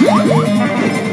Woo!